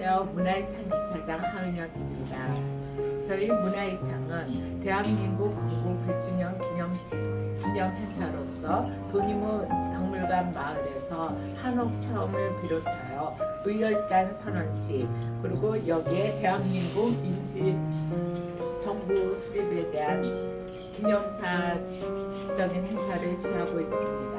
안녕하세요. 문화이창 이사장 하은영입니다. 저희 문화이창은 대한민국 건국 100주년 기념, 기념 행사로서 도희무 박물관 마을에서 한옥 체험을 비롯하여 의열단 선언식 그리고 여기에 대한민국 임시 정부 수립에 대한 기념사적인 행사를 취하고 있습니다.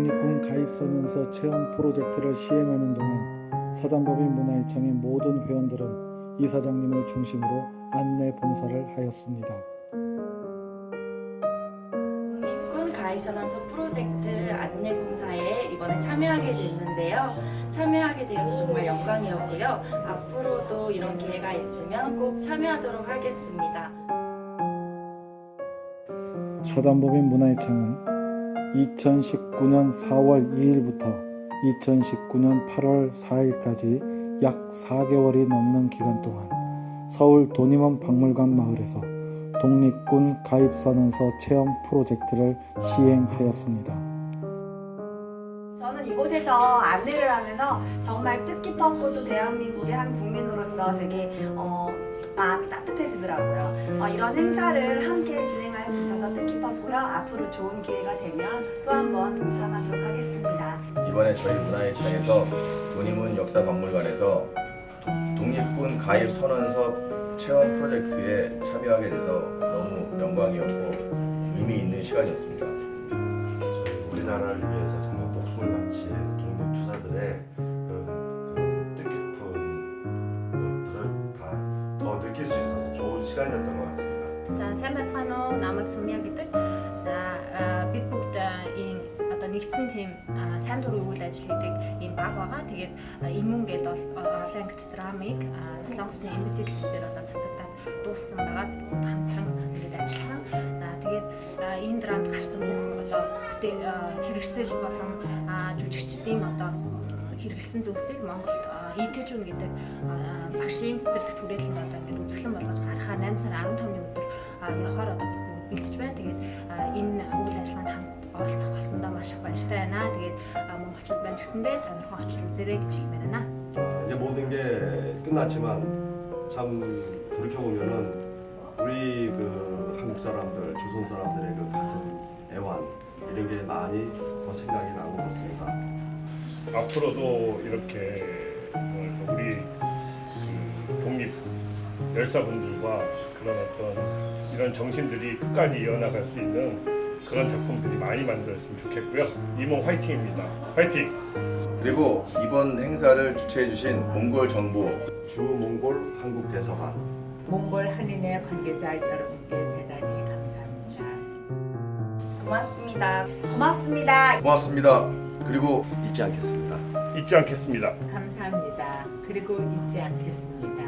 독립군 가입선언서 체험 프로젝트를 시행하는 동안 사단법인 문화일청의 모든 회원들은 이사장님을 중심으로 안내 봉사를 하였습니다. 독립군 가입선언서 프로젝트 안내 봉사에 이번에 참여하게 됐는데요. 참여하게 되어서 정말 영광이었고요. 앞으로도 이런 기회가 있으면 꼭 참여하도록 하겠습니다. 사단법인 문화일청은 2019년 4월 2일부터 2019년 8월 4일까지 약 4개월이 넘는 기간 동안 서울 도림원 박물관 마을에서 독립군 가입선언서 체험 프로젝트를 시행하였습니다. 저는 이곳에서 안내를 하면서 정말 뜻깊었고 또 대한민국의 한 국민으로서 되게 어, 마음이 따뜻해지더라고요. 어, 이런 행사를 함께 진행할 수 있어서 뜻깊었고요. 앞으로 좋은 기회가 되면 또 한번 동참하도록 하겠습니다. 이번에 저희 문화예창에서 도림문 역사박물관에서 독립군 가입 선언서 체험 프로젝트에 참여하게 돼서 너무 영광이었고 의미 있는 시간이었습니다. 우리나라를 위해서 있어서 좋은 시간이었던 것 같습니다. За сайн байцгаана уу? Намайг Сумья гэдэг. За а, бид бүгд а, ийм одоо нэгдсэн тийм а, сайн дурын үйл ажил гэдэг ийм баг байгаа. Тэгээд а, Имүн гэдэг бол олон ангит драмыг а, Солонгосын эмбэси телевизээр одоо цацагдаад дууссан байгаа. Бүгд хамтран тэгээд ажилласан. За тэгээд а, энэ драмд гарсан бүх одоо бүтээл а, хэрэгсэл болон а, жүжигчдийн одоо хэрэгэлсэн зүйлсийг Монголд ETJUN гэдэг а, багшийн цэцэрлэгт хүрээлэнд одоо ингээд үзэсгэлэн болгож гаргахаар 8 сарын 15-ны өдөр а, явахаар одоо бэлдэж байна. Тэгээд а, энэ үйл ажиллагаанд хамт оролцох болсондоо маш их баяртай байна. Тэгээд а, монголчууд байна ч гэсэндээ сонирхон очиж үзээрэй гэж хэлмээр байна. 이제 모든 게 끝났지만 참 돌이켜 보면은 우리 그 한국 사람들, 조선 사람들의 그 가슴, 애환 이런 게 많이 더 생각이 나는 것 같습니다. 앞으로도 이렇게 뭐랄까 우리 그 독립 열사분들과 그런 어떤 이런 정신들이 끝까지 이어나갈 수 있는 그런 작품들이 많이 만들었으면 좋겠고요. 이모 화이팅입니다. 화이팅! 그리고 이번 행사를 주최해주신 몽골 정부 주 몽골 한국 대사관 몽골 한인의 관계자 여러분께 대단히 감사합니다. 고맙습니다. 고맙습니다. 고맙습니다. 그리고 잊지 않겠습니다. 잊지 않겠습니다. 감사합니다. 그리고 잊지 않겠습니다.